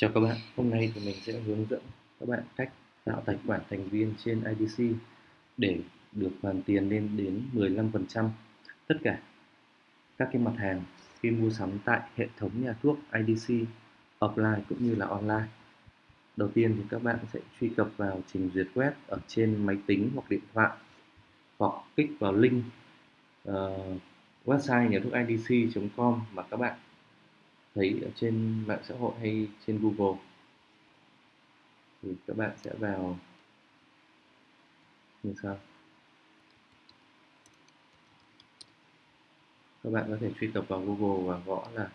Chào các bạn, hôm nay thì mình sẽ hướng dẫn các bạn cách tạo tài khoản thành viên trên IDC để được hoàn tiền lên đến 15% tất cả các cái mặt hàng khi mua sắm tại hệ thống nhà thuốc IDC offline cũng như là online. Đầu tiên thì các bạn sẽ truy cập vào trình duyệt web ở trên máy tính hoặc điện thoại hoặc kích vào link uh, website nhà thuốc IDC.com mà các bạn thấy ở trên mạng xã hội hay trên Google. Thì các bạn sẽ vào. Như sau các bạn có thể truy cập vào Google và gõ là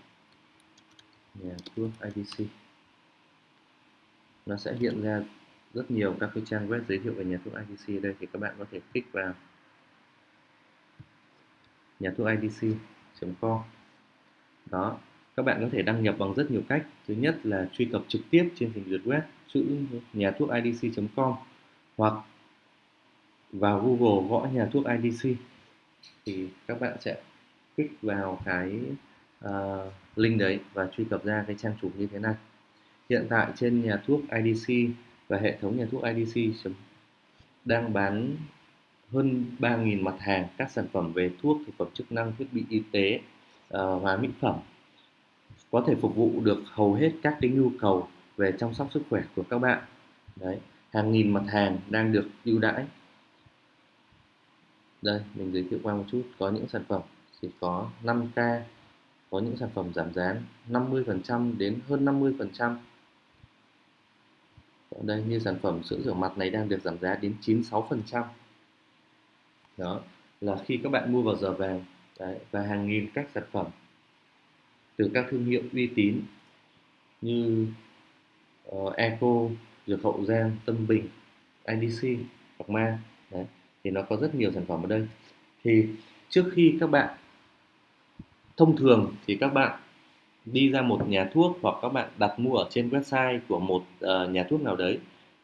nhà thuốc IDC nó sẽ hiện ra rất nhiều các cái trang web giới thiệu về nhà thuốc IDC đây, thì các bạn có thể kích vào nhà thuốc IDC.com đó các bạn có thể đăng nhập bằng rất nhiều cách. Thứ nhất là truy cập trực tiếp trên trình duyệt web chữ nhà thuốc idc.com hoặc vào Google gõ nhà thuốc IDC thì các bạn sẽ kích vào cái uh, link đấy và truy cập ra cái trang chủ như thế này. Hiện tại trên nhà thuốc IDC và hệ thống nhà thuốc IDC đang bán hơn 3.000 mặt hàng các sản phẩm về thuốc, thực phẩm chức năng, thiết bị y tế, uh, hóa mỹ phẩm có thể phục vụ được hầu hết các cái nhu cầu về chăm sóc sức khỏe của các bạn. Đấy hàng nghìn mặt hàng đang được ưu đãi. Đây mình giới thiệu qua một chút có những sản phẩm chỉ có 5k có những sản phẩm giảm giá 50% đến hơn 50% ở đây như sản phẩm sữa rửa mặt này đang được giảm giá đến 96% đó là khi các bạn mua vào giờ vàng đấy, và hàng nghìn các sản phẩm từ các thương hiệu uy tín như ờ, uh, Eco, Dược Hậu Giang, Tâm Bình, IDC, hoặc Ma. Đấy. thì nó có rất nhiều sản phẩm ở đây. Thì trước khi các bạn thông thường thì các bạn đi ra một nhà thuốc hoặc các bạn đặt mua ở trên website của một uh, nhà thuốc nào đấy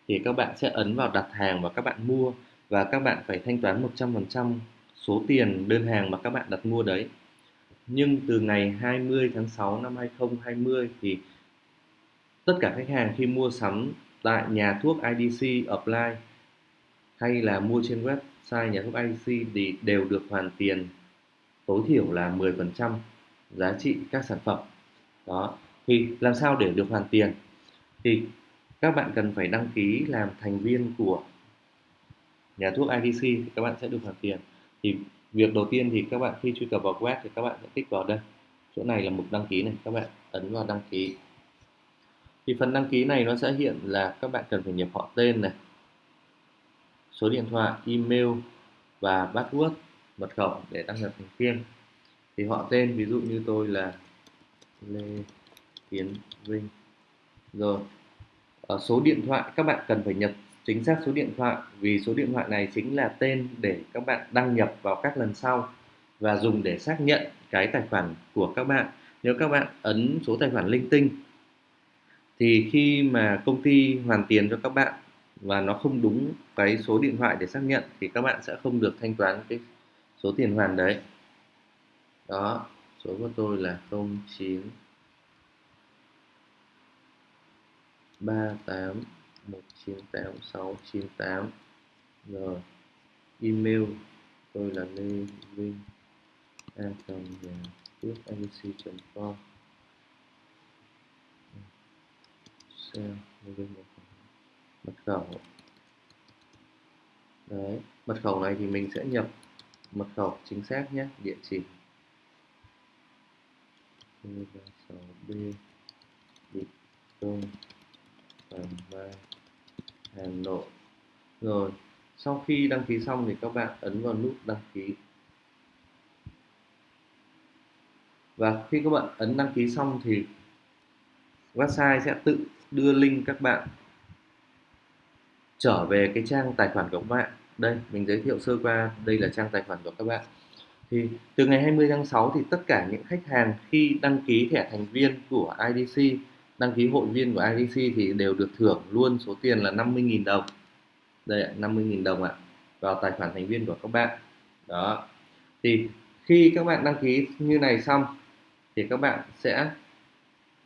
thì các bạn sẽ ấn vào đặt hàng và các bạn mua. Và các bạn phải thanh toán 100% số tiền đơn hàng mà các bạn đặt mua đấy nhưng từ ngày 20 tháng 6 năm 2020 thì tất cả khách hàng khi mua sắm tại nhà thuốc IDC Apply hay là mua trên website nhà thuốc IDC thì đều được hoàn tiền tối thiểu là 10% giá trị các sản phẩm. Đó, thì làm sao để được hoàn tiền? Thì các bạn cần phải đăng ký làm thành viên của nhà thuốc IDC thì các bạn sẽ được hoàn tiền. Thì việc đầu tiên thì các bạn khi truy cập vào web thì các bạn sẽ kích vào đây. Chỗ này là mục đăng ký này, các bạn ấn vào đăng ký. Thì phần đăng ký này nó sẽ hiện là các bạn cần phải nhập họ tên này, số điện thoại, email và password, mật khẩu để đăng nhập thành viên. Thì họ tên, ví dụ như tôi là Lê Tiến Vinh. Rồi ở số điện thoại các bạn cần phải nhập chính xác số điện thoại, vì số điện thoại này chính là tên để các bạn đăng nhập vào các lần sau và dùng để xác nhận cái tài khoản của các bạn. Nếu các bạn ấn số tài khoản linh tinh, thì khi mà công ty hoàn tiền cho các bạn và nó không đúng cái số điện thoại để xác nhận, thì các bạn sẽ không được thanh toán cái số tiền hoàn đấy. Đó, số của tôi là 09 38 198698 rồi, email, tôi là lê vinh, a cầm nhà trước abc.com sale mật khẩu. Đấy, mật khẩu này thì mình sẽ nhập mật khẩu chính xác nhé, địa chỉ. 36 b, Định Công tầng 3 Hà Nội. Rồi, sau khi đăng ký xong thì các bạn ấn vào nút đăng ký. Và khi các bạn ấn đăng ký xong thì website sẽ tự đưa link các bạn trở về cái trang tài khoản của các bạn. Đây, mình giới thiệu sơ qua, đây là trang tài khoản của các bạn. Thì từ ngày 20 tháng 6 thì tất cả những khách hàng khi đăng ký thẻ thành viên của IDC đăng ký hội viên của IDC thì đều được thưởng luôn số tiền là 50.000 đồng. Đây 50.000 đồng ạ, vào tài khoản thành viên của các bạn. Đó. Thì khi các bạn đăng ký như này xong thì các bạn sẽ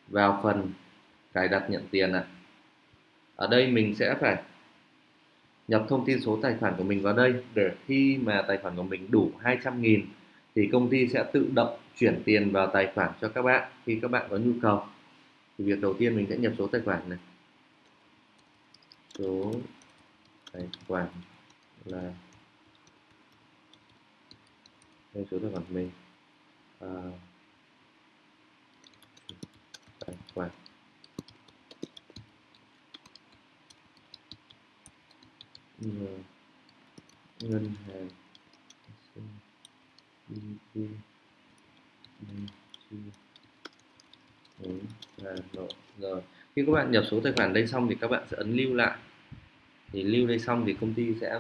vào phần cài đặt nhận tiền ạ. Ở đây mình sẽ phải nhập thông tin số tài khoản của mình vào đây để khi mà tài khoản của mình đủ 200.000 thì công ty sẽ tự động chuyển tiền vào tài khoản cho các bạn khi các bạn có nhu cầu thì việc đầu tiên mình sẽ nhập số tài khoản này. Số tài khoản là đây số tài khoản mình. À, tài khoản. Ngân hàng BBQ đúng. Hà Nội rồi. Khi các bạn nhập số tài khoản đây xong thì các bạn sẽ ấn lưu lại. Thì lưu đây xong thì công ty sẽ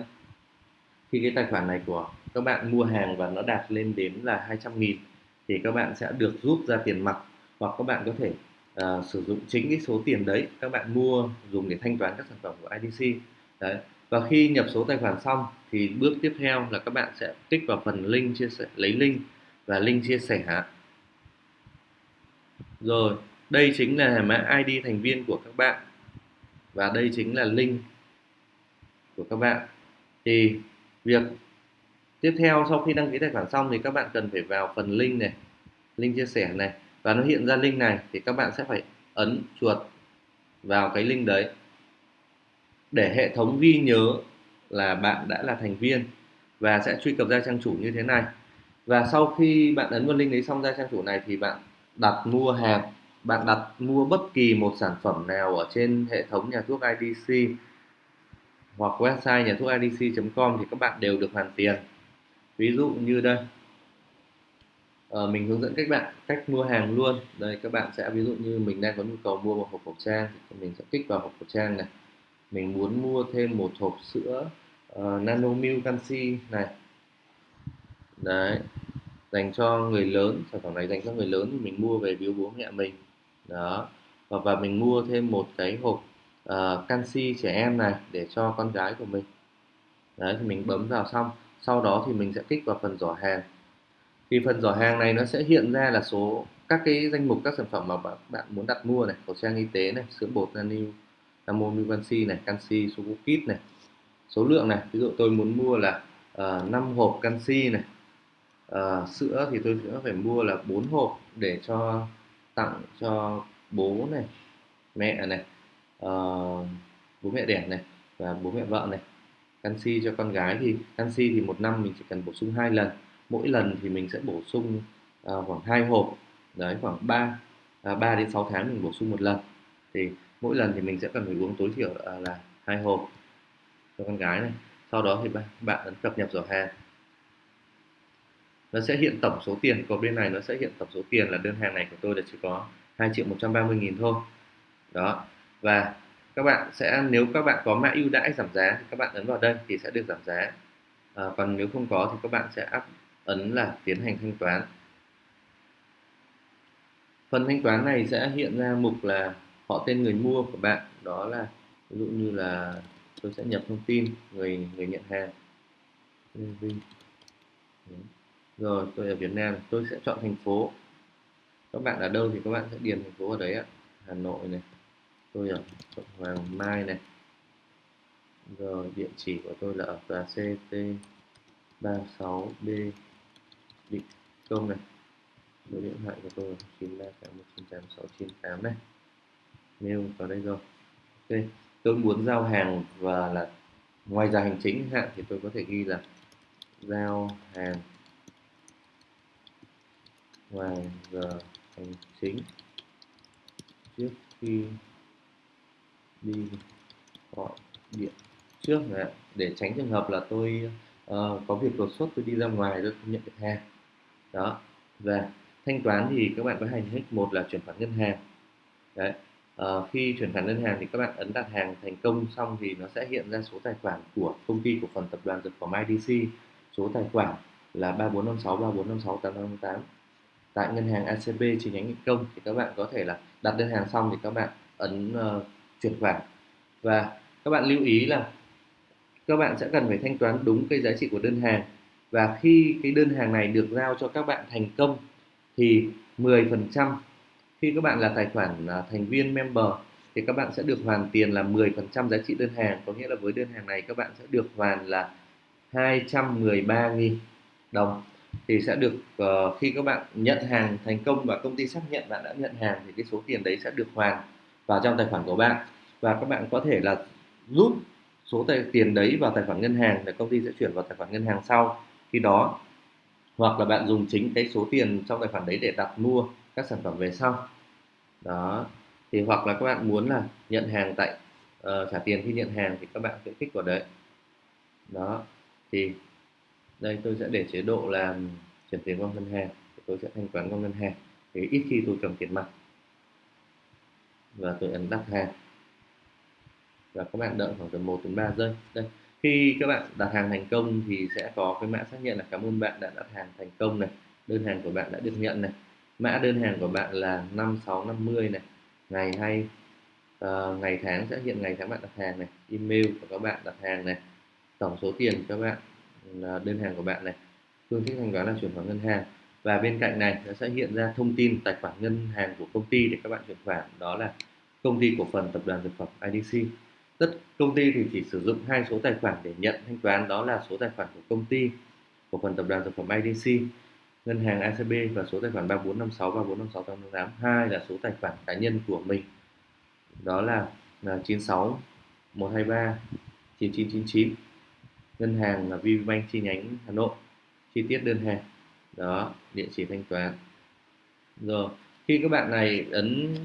khi cái tài khoản này của các bạn mua hàng và nó đạt lên đến là 200 nghìn thì các bạn sẽ được rút ra tiền mặt hoặc các bạn có thể uh, sử dụng chính cái số tiền đấy các bạn mua dùng để thanh toán các sản phẩm của IDC đấy. Và khi nhập số tài khoản xong thì bước tiếp theo là các bạn sẽ kích vào phần link chia sẻ lấy link và link chia sẻ rồi, đây chính là mã ID thành viên của các bạn. Và đây chính là link của các bạn. Thì việc tiếp theo sau khi đăng ký tài khoản xong thì các bạn cần phải vào phần link này, link chia sẻ này. Và nó hiện ra link này thì các bạn sẽ phải ấn chuột vào cái link đấy. Để hệ thống ghi nhớ là bạn đã là thành viên và sẽ truy cập ra trang chủ như thế này. Và sau khi bạn ấn vào link đấy xong ra trang chủ này thì bạn đặt mua hàng bạn đặt mua bất kỳ một sản phẩm nào ở trên hệ thống nhà thuốc IDC hoặc website nhà thuốc IDC.com thì các bạn đều được hoàn tiền. Ví dụ như đây. À, mình hướng dẫn các bạn cách mua hàng luôn. Đây các bạn sẽ ví dụ như mình đang có nhu cầu mua một hộp khẩu trang thì mình sẽ kích vào hộp khẩu trang này. Mình muốn mua thêm một hộp sữa uh, nano milk canxi này. Đấy dành cho người lớn sản phẩm này dành cho người lớn thì mình mua về biếu bố mẹ mình. Đó. Và và mình mua thêm một cái hộp uh, canxi trẻ em này để cho con gái của mình. Đấy thì mình bấm vào xong. Sau đó thì mình sẽ kích vào phần giỏ hàng. Thì phần giỏ hàng này nó sẽ hiện ra là số các cái danh mục các sản phẩm mà bạn, bạn muốn đặt mua này khẩu trang y tế này sữa bột nanu Namonu canxi này canxi số kit này. Số lượng này ví dụ tôi muốn mua là ờ, uh, 5 hộp canxi này à, sữa thì tôi sẽ phải mua là 4 hộp để cho tặng cho bố này mẹ này à, bố mẹ đẻ này và bố mẹ vợ này. Canxi cho con gái thì canxi thì một năm mình chỉ cần bổ sung hai lần. Mỗi lần thì mình sẽ bổ sung à, khoảng hai hộp đấy khoảng 3 à, 3 đến 6 tháng mình bổ sung một lần. Thì mỗi lần thì mình sẽ cần phải uống tối thiểu là hai hộp cho con gái này. Sau đó thì bạn ấn cập nhật giỏ hàng nó sẽ hiện tổng số tiền của bên này nó sẽ hiện tổng số tiền là đơn hàng này của tôi là chỉ có 2 triệu 130 nghìn thôi. Đó. Và các bạn sẽ nếu các bạn có mã ưu đãi giảm giá thì các bạn ấn vào đây thì sẽ được giảm giá. À, còn nếu không có thì các bạn sẽ áp ấn là tiến hành thanh toán. Phần thanh toán này sẽ hiện ra mục là họ tên người mua của bạn. Đó là ví dụ như là tôi sẽ nhập thông tin người người nhận hàng rồi, tôi ở Việt Nam, tôi sẽ chọn thành phố. Các bạn ở đâu thì các bạn sẽ điền thành phố ở đấy ạ. Hà Nội này, tôi ở quận Hoàng Mai này. Rồi, địa chỉ của tôi là ở tòa CT 36B Định Công này. Số điện thoại của tôi là 938198 này. Mail vào đây rồi. Ok, tôi muốn giao hàng và là ngoài giờ hành chính, hạn thì tôi có thể ghi là giao hàng ngoài giờ hành chính. Trước khi đi gọi điện trước này, để tránh trường hợp là tôi uh, có việc đột xuất tôi đi ra ngoài tôi không nhận được hàng. Đó. Và thanh toán thì các bạn có hành hết một là chuyển khoản ngân hàng. Đấy. Uh, khi chuyển khoản ngân hàng thì các bạn ấn đặt hàng thành công xong thì nó sẽ hiện ra số tài khoản của công ty cổ phần tập đoàn dược phẩm IDC số tài khoản là 3456 3456 858 tại ngân hàng ACB chi nhánh Nghị Công thì các bạn có thể là đặt đơn hàng xong thì các bạn ấn uh, chuyển khoản. Và các bạn lưu ý là các bạn sẽ cần phải thanh toán đúng cái giá trị của đơn hàng. Và khi cái đơn hàng này được giao cho các bạn thành công thì 10% khi các bạn là tài khoản uh, thành viên member thì các bạn sẽ được hoàn tiền là 10% giá trị đơn hàng. Có nghĩa là với đơn hàng này các bạn sẽ được hoàn là 213.000 đồng thì sẽ được uh, khi các bạn nhận hàng thành công và công ty xác nhận bạn đã nhận hàng thì cái số tiền đấy sẽ được hoàn vào trong tài khoản của bạn. Và các bạn có thể là rút số tài tiền đấy vào tài khoản ngân hàng để công ty sẽ chuyển vào tài khoản ngân hàng sau khi đó. Hoặc là bạn dùng chính cái số tiền trong tài khoản đấy để đặt mua các sản phẩm về sau. Đó. Thì hoặc là các bạn muốn là nhận hàng tại uh, trả tiền khi nhận hàng thì các bạn sẽ kích vào đấy. Đó. Thì đây tôi sẽ để chế độ là chuyển tiền qua ngân hàng. Tôi sẽ thanh toán qua ngân hàng. Thì ít khi tôi cầm tiền mặt. Và tôi ấn đặt hàng. Và các bạn đợi khoảng tầm 1 đến 3 giây. Đây khi các bạn đặt hàng thành công thì sẽ có cái mã xác nhận là cảm ơn bạn đã đặt hàng thành công này đơn hàng của bạn đã được nhận này. Mã đơn hàng của bạn là 5650 này. Ngày hay uh, ngày tháng sẽ hiện ngày tháng bạn đặt hàng này. Email của các bạn đặt hàng này. Tổng số tiền các bạn. À, đơn hàng của bạn này. Phương thức thanh toán là chuyển khoản ngân hàng. Và bên cạnh này nó sẽ hiện ra thông tin tài khoản ngân hàng của công ty để các bạn chuyển khoản. Đó là công ty cổ phần tập đoàn dược phẩm IDC tất công ty thì chỉ sử dụng hai số tài khoản để nhận thanh toán. Đó là số tài khoản của công ty cổ phần tập đoàn dược phẩm IDC ngân hàng ACB và số tài khoản 3456 3456 888 hai là số tài khoản cá nhân của mình. Đó là, là 96 123 9999 ngân hàng là VPBank chi nhánh Hà Nội. Chi tiết đơn hàng. Đó, địa chỉ thanh toán. Rồi, khi các bạn này ấn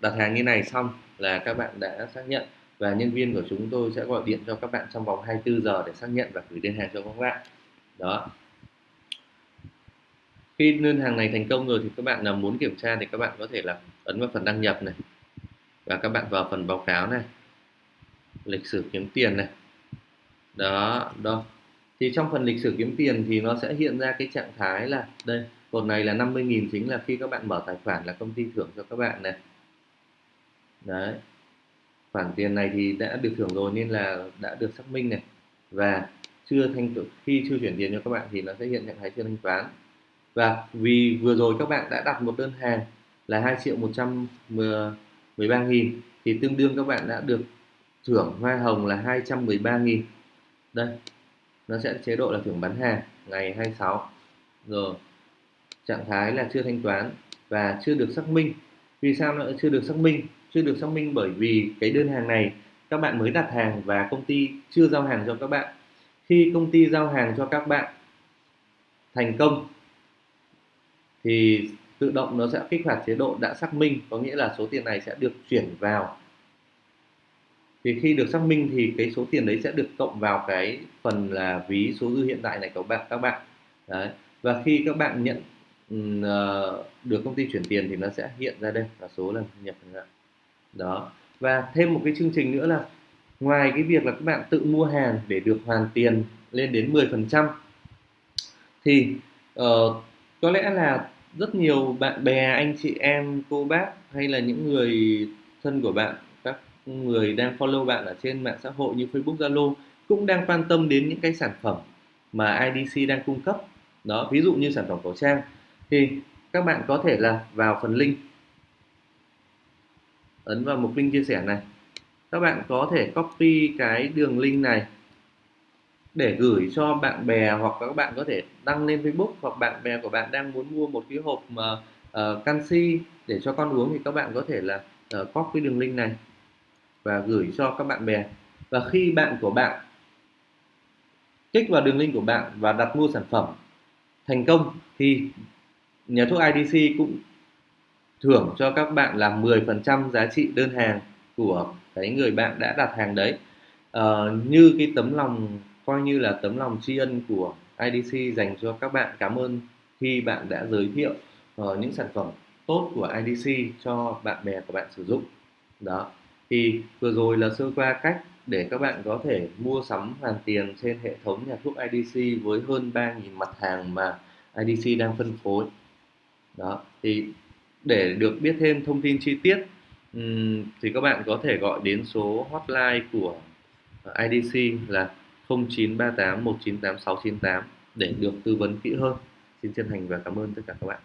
đặt hàng như này xong là các bạn đã xác nhận và nhân viên của chúng tôi sẽ gọi điện cho các bạn trong vòng 24 giờ để xác nhận và gửi đơn hàng cho các bạn. Đó. Khi đơn hàng này thành công rồi thì các bạn nào muốn kiểm tra thì các bạn có thể là ấn vào phần đăng nhập này và các bạn vào phần báo cáo này, lịch sử kiếm tiền này đó đó thì trong phần lịch sử kiếm tiền thì nó sẽ hiện ra cái trạng thái là, đây, cột này là 50.000 chính là khi các bạn mở tài khoản là công ty thưởng cho các bạn này. Đấy. Khoản tiền này thì đã được thưởng rồi nên là đã được xác minh này. Và chưa thanh khi chưa chuyển tiền cho các bạn thì nó sẽ hiện trạng thái chưa thanh toán. Và vì vừa rồi các bạn đã đặt một đơn hàng là 2 triệu 113 nghìn thì tương đương các bạn đã được thưởng hoa hồng là 213 nghìn đây, nó sẽ chế độ là thưởng bán hàng, ngày 26 rồi, trạng thái là chưa thanh toán và chưa được xác minh. Vì sao nó chưa được xác minh? Chưa được xác minh bởi vì cái đơn hàng này các bạn mới đặt hàng và công ty chưa giao hàng cho các bạn. Khi công ty giao hàng cho các bạn thành công, thì tự động nó sẽ kích hoạt chế độ đã xác minh, có nghĩa là số tiền này sẽ được chuyển vào thì khi được xác minh thì cái số tiền đấy sẽ được cộng vào cái phần là ví số dư hiện tại này của bạn các bạn. Đấy. Và khi các bạn nhận uh, được công ty chuyển tiền thì nó sẽ hiện ra đây là số lần nhập đó. Và thêm một cái chương trình nữa là ngoài cái việc là các bạn tự mua hàng để được hoàn tiền lên đến 10% thì uh, có lẽ là rất nhiều bạn bè anh chị em cô bác hay là những người thân của bạn người đang follow bạn ở trên mạng xã hội như Facebook Zalo cũng đang quan tâm đến những cái sản phẩm mà IDC đang cung cấp. Đó ví dụ như sản phẩm khẩu trang. Thì các bạn có thể là vào phần link. Ấn vào mục link chia sẻ này. Các bạn có thể copy cái đường link này để gửi cho bạn bè hoặc các bạn có thể đăng lên Facebook hoặc bạn bè của bạn đang muốn mua một cái hộp mà uh, canxi để cho con uống thì các bạn có thể là uh, copy đường link này và gửi cho các bạn bè. Và khi bạn của bạn kích vào đường link của bạn và đặt mua sản phẩm thành công thì nhà thuốc IDC cũng thưởng cho các bạn là 10% giá trị đơn hàng của cái người bạn đã đặt hàng đấy. Uh, như cái tấm lòng coi như là tấm lòng tri ân của IDC dành cho các bạn cảm ơn khi bạn đã giới thiệu uh, những sản phẩm tốt của IDC cho bạn bè của bạn sử dụng. Đó thì vừa rồi là sơ qua cách để các bạn có thể mua sắm hoàn tiền trên hệ thống nhà thuốc IDC với hơn 3.000 mặt hàng mà IDC đang phân phối đó, thì để được biết thêm thông tin chi tiết thì các bạn có thể gọi đến số hotline của ờ, IDC là 0938 198 698 để được tư vấn kỹ hơn. Xin chân thành và cảm ơn tất cả các bạn.